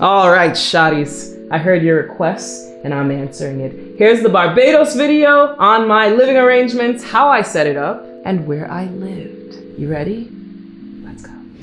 All right, shotties. I heard your request and I'm answering it. Here's the Barbados video on my living arrangements, how I set it up, and where I lived. You ready?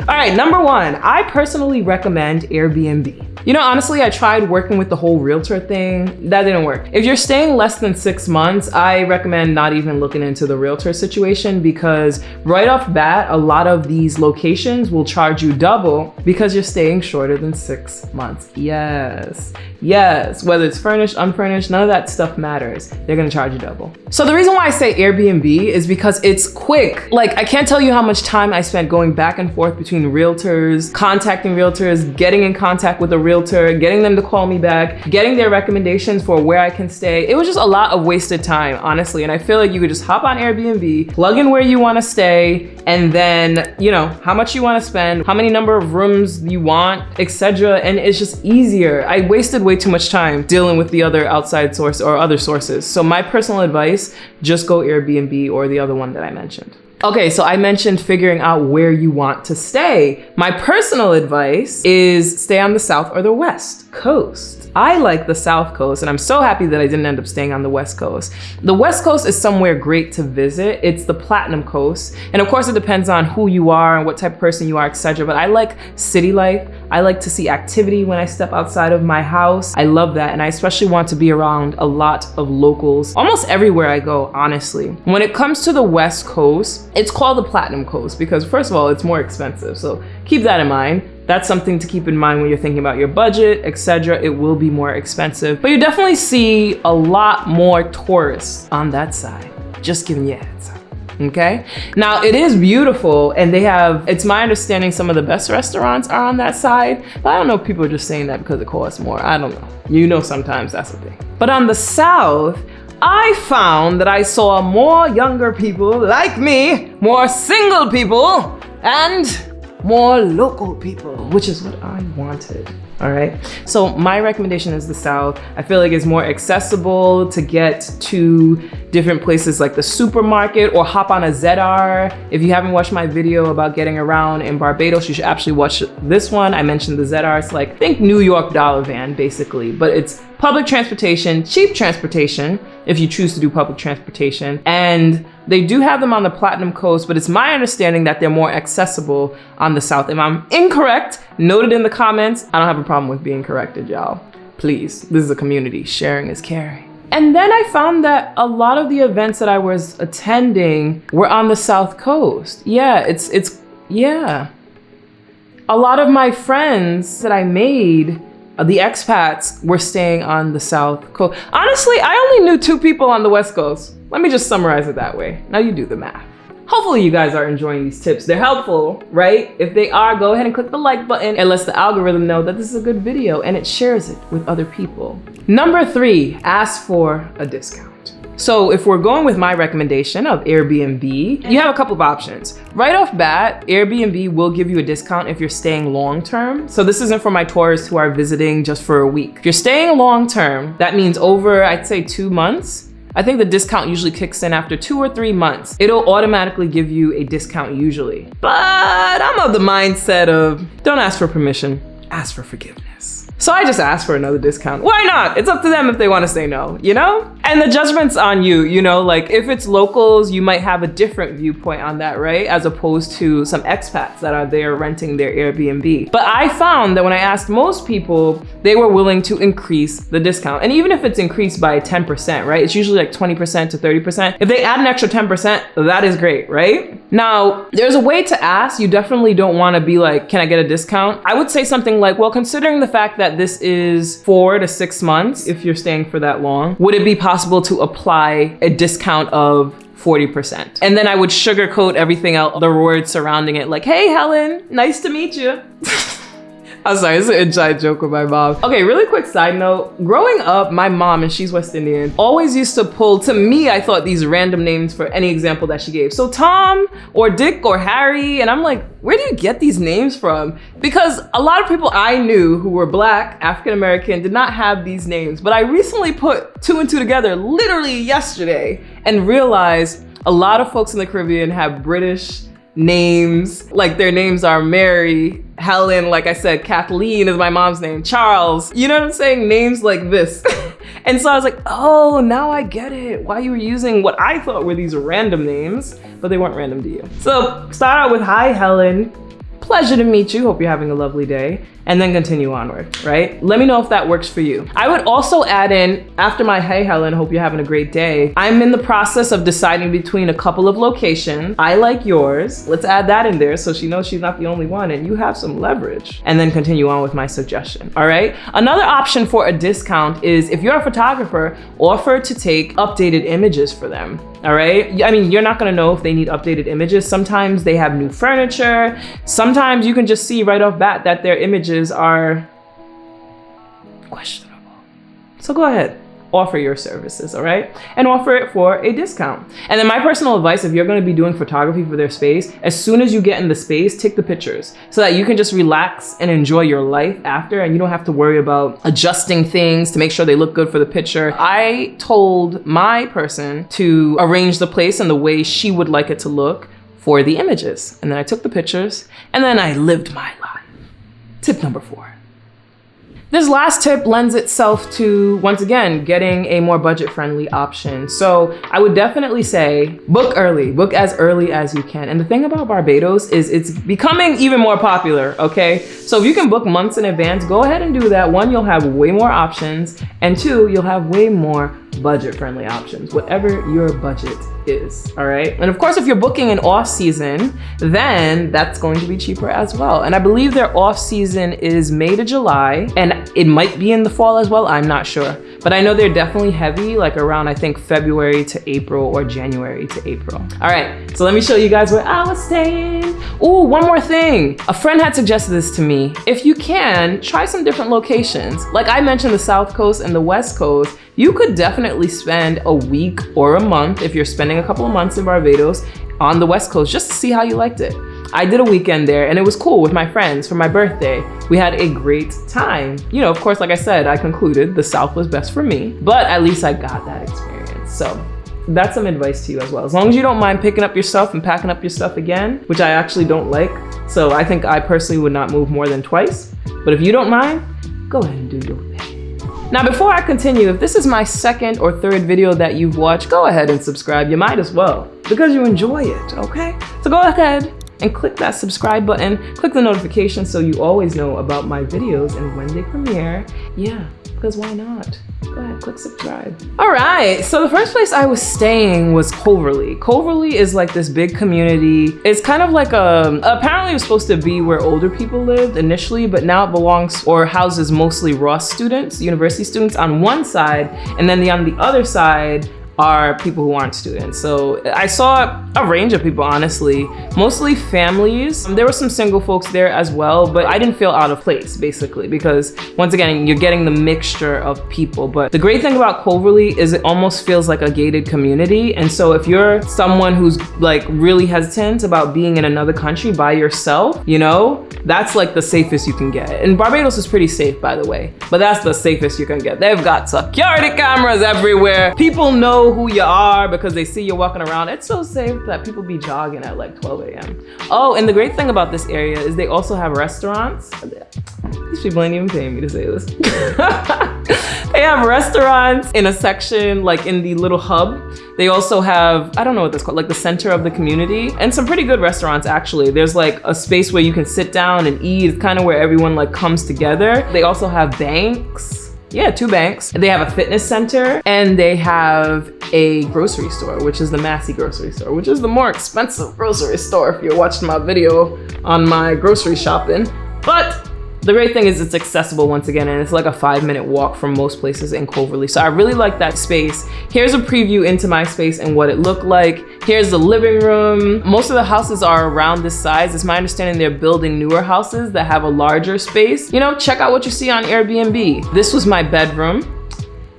All right, number one, I personally recommend Airbnb. You know, honestly, I tried working with the whole realtor thing. That didn't work. If you're staying less than six months, I recommend not even looking into the realtor situation because right off bat, a lot of these locations will charge you double because you're staying shorter than six months. Yes, yes, whether it's furnished, unfurnished, none of that stuff matters. They're gonna charge you double. So the reason why I say Airbnb is because it's quick. Like I can't tell you how much time I spent going back and forth between realtors, contacting realtors, getting in contact with a realtor getting them to call me back, getting their recommendations for where I can stay. It was just a lot of wasted time, honestly. And I feel like you could just hop on Airbnb, plug in where you wanna stay, and then, you know, how much you wanna spend, how many number of rooms you want, etc. And it's just easier. I wasted way too much time dealing with the other outside source or other sources. So my personal advice, just go Airbnb or the other one that I mentioned. Okay, so I mentioned figuring out where you want to stay. My personal advice is stay on the South or the West Coast. I like the South Coast and I'm so happy that I didn't end up staying on the West Coast. The West Coast is somewhere great to visit. It's the Platinum Coast. And of course it depends on who you are and what type of person you are, etc. But I like city life. I like to see activity when I step outside of my house. I love that. And I especially want to be around a lot of locals almost everywhere I go, honestly. When it comes to the West Coast, it's called the Platinum Coast because first of all, it's more expensive. So keep that in mind. That's something to keep in mind when you're thinking about your budget, etc. It will be more expensive, but you definitely see a lot more tourists on that side. Just giving you a heads up okay? Now it is beautiful and they have it's my understanding some of the best restaurants are on that side but i don't know if people are just saying that because it costs more. I don't know. You know sometimes that's the thing. But on the south i found that i saw more younger people like me more single people and more local people, which is what I wanted. All right. So my recommendation is the South. I feel like it's more accessible to get to different places like the supermarket or hop on a ZR. If you haven't watched my video about getting around in Barbados, you should actually watch this one. I mentioned the ZR. It's like, think New York dollar van basically, but it's public transportation, cheap transportation, if you choose to do public transportation. And they do have them on the Platinum Coast, but it's my understanding that they're more accessible on the South. If I'm incorrect, note it in the comments. I don't have a problem with being corrected, y'all. Please, this is a community. Sharing is caring. And then I found that a lot of the events that I was attending were on the South Coast. Yeah, it's, it's, yeah. A lot of my friends that I made uh, the expats were staying on the South Coast. Honestly, I only knew two people on the West Coast. Let me just summarize it that way. Now you do the math. Hopefully you guys are enjoying these tips. They're helpful, right? If they are, go ahead and click the like button and lets the algorithm know that this is a good video and it shares it with other people. Number three, ask for a discount. So if we're going with my recommendation of Airbnb, you have a couple of options. Right off bat, Airbnb will give you a discount if you're staying long-term. So this isn't for my tourists who are visiting just for a week. If you're staying long-term, that means over, I'd say two months, I think the discount usually kicks in after two or three months. It'll automatically give you a discount usually. But I'm of the mindset of don't ask for permission, ask for forgiveness. So I just asked for another discount. Why not? It's up to them if they want to say no, you know? And the judgment's on you, you know? Like if it's locals, you might have a different viewpoint on that, right? As opposed to some expats that are there renting their Airbnb. But I found that when I asked most people, they were willing to increase the discount. And even if it's increased by 10%, right? It's usually like 20% to 30%. If they add an extra 10%, that is great, right? Now, there's a way to ask. You definitely don't want to be like, can I get a discount? I would say something like, well, considering the fact that this is four to six months, if you're staying for that long, would it be possible to apply a discount of 40%. And then I would sugarcoat everything else, the words surrounding it, like, hey, Helen, nice to meet you. I'm sorry, it's an inside joke with my mom. Okay, really quick side note. Growing up, my mom, and she's West Indian, always used to pull, to me, I thought these random names for any example that she gave. So Tom or Dick or Harry, and I'm like, where do you get these names from? Because a lot of people I knew who were black, African-American, did not have these names. But I recently put two and two together, literally yesterday, and realized a lot of folks in the Caribbean have British names. Like their names are Mary, Helen, like I said, Kathleen is my mom's name, Charles. You know what I'm saying? Names like this. and so I was like, oh, now I get it. Why you were using what I thought were these random names, but they weren't random to you. So start out with, hi, Helen. Pleasure to meet you. Hope you're having a lovely day and then continue onward, right? Let me know if that works for you. I would also add in, after my hey Helen, hope you're having a great day, I'm in the process of deciding between a couple of locations. I like yours. Let's add that in there so she knows she's not the only one and you have some leverage. And then continue on with my suggestion, all right? Another option for a discount is if you're a photographer, offer to take updated images for them all right? I mean, you're not gonna know if they need updated images. Sometimes they have new furniture. Sometimes you can just see right off bat that their images are questionable. So go ahead, offer your services, all right? And offer it for a discount. And then my personal advice, if you're gonna be doing photography for their space, as soon as you get in the space, take the pictures so that you can just relax and enjoy your life after and you don't have to worry about adjusting things to make sure they look good for the picture. I told my person to arrange the place in the way she would like it to look for the images. And then I took the pictures and then I lived my life. Tip number four. This last tip lends itself to, once again, getting a more budget-friendly option. So I would definitely say book early, book as early as you can. And the thing about Barbados is it's becoming even more popular, okay? So if you can book months in advance, go ahead and do that. One, you'll have way more options. And two, you'll have way more budget-friendly options, whatever your budget is, all right? And of course, if you're booking an off season, then that's going to be cheaper as well. And I believe their off season is May to July, and it might be in the fall as well, I'm not sure. But I know they're definitely heavy, like around, I think, February to April or January to April. All right, so let me show you guys where I was staying. Oh, one more thing. A friend had suggested this to me. If you can, try some different locations. Like I mentioned the South Coast and the West Coast, you could definitely spend a week or a month if you're spending a couple of months in Barbados on the West Coast just to see how you liked it. I did a weekend there and it was cool with my friends for my birthday. We had a great time. You know, of course, like I said, I concluded the South was best for me, but at least I got that experience. So that's some advice to you as well. As long as you don't mind picking up your stuff and packing up your stuff again, which I actually don't like. So I think I personally would not move more than twice. But if you don't mind, go ahead and do your thing. Now, before I continue, if this is my second or third video that you've watched, go ahead and subscribe. You might as well because you enjoy it, okay? So go ahead and click that subscribe button, click the notification so you always know about my videos and when they premiere. Yeah, because why not? Go ahead, click subscribe. All right, so the first place I was staying was Coverley. Coverley is like this big community. It's kind of like a, apparently it was supposed to be where older people lived initially, but now it belongs or houses mostly Ross students, university students on one side, and then the on the other side are people who aren't students. So I saw a range of people, honestly, mostly families. Um, there were some single folks there as well, but I didn't feel out of place basically because once again, you're getting the mixture of people. But the great thing about Coverley is it almost feels like a gated community. And so if you're someone who's like really hesitant about being in another country by yourself, you know, that's like the safest you can get. And Barbados is pretty safe, by the way, but that's the safest you can get. They've got security cameras everywhere. People know who you are because they see you walking around. It's so safe that people be jogging at like 12 a.m. Oh, and the great thing about this area is they also have restaurants. These people ain't even paying me to say this. they have restaurants in a section, like in the little hub. They also have, I don't know what that's called, like the center of the community and some pretty good restaurants actually. There's like a space where you can sit down and eat. It's kind of where everyone like comes together. They also have banks yeah, two banks. They have a fitness center and they have a grocery store, which is the Massy grocery store, which is the more expensive grocery store if you're watching my video on my grocery shopping. But the great thing is it's accessible once again, and it's like a five minute walk from most places in Coverley. So I really like that space. Here's a preview into my space and what it looked like. Here's the living room. Most of the houses are around this size. It's my understanding they're building newer houses that have a larger space. You know, check out what you see on Airbnb. This was my bedroom.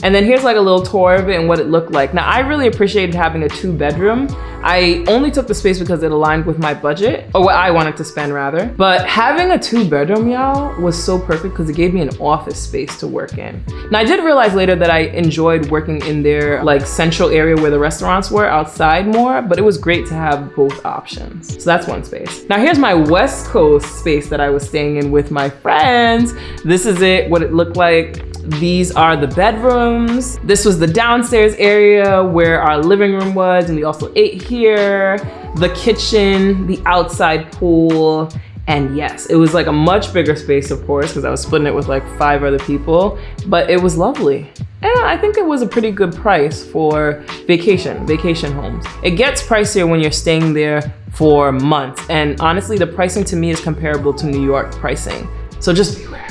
And then here's like a little tour of it and what it looked like. Now I really appreciated having a two bedroom. I only took the space because it aligned with my budget or what I wanted to spend rather. But having a two bedroom, y'all, was so perfect because it gave me an office space to work in. Now I did realize later that I enjoyed working in their like central area where the restaurants were outside more, but it was great to have both options. So that's one space. Now here's my West Coast space that I was staying in with my friends. This is it, what it looked like. These are the bedrooms. This was the downstairs area where our living room was and we also ate here. The kitchen, the outside pool, and yes, it was like a much bigger space, of course, because I was splitting it with like five other people, but it was lovely. And I think it was a pretty good price for vacation, vacation homes. It gets pricier when you're staying there for months. And honestly, the pricing to me is comparable to New York pricing. So just beware.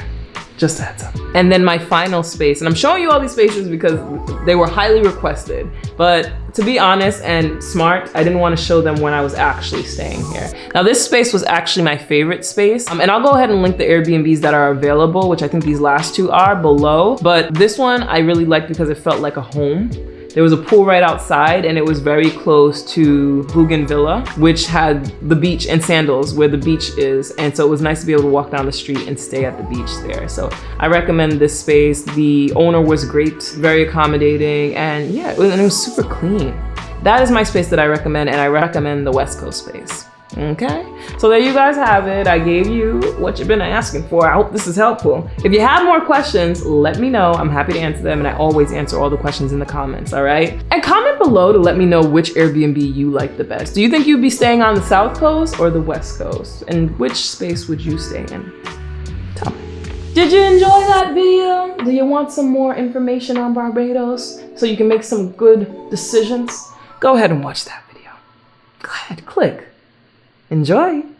Just a heads up. And then my final space, and I'm showing you all these spaces because they were highly requested. But to be honest and smart, I didn't want to show them when I was actually staying here. Now this space was actually my favorite space. Um, and I'll go ahead and link the Airbnbs that are available, which I think these last two are below. But this one I really liked because it felt like a home. There was a pool right outside and it was very close to Bougainvillea, which had the beach and Sandals where the beach is. And so it was nice to be able to walk down the street and stay at the beach there. So I recommend this space. The owner was great, very accommodating, and yeah, it was, and it was super clean. That is my space that I recommend, and I recommend the West Coast space. Okay, so there you guys have it. I gave you what you've been asking for. I hope this is helpful. If you have more questions, let me know. I'm happy to answer them and I always answer all the questions in the comments, all right? And comment below to let me know which Airbnb you like the best. Do you think you'd be staying on the South Coast or the West Coast? And which space would you stay in? Tell me. Did you enjoy that video? Do you want some more information on Barbados so you can make some good decisions? Go ahead and watch that video. Go ahead, click. Enjoy!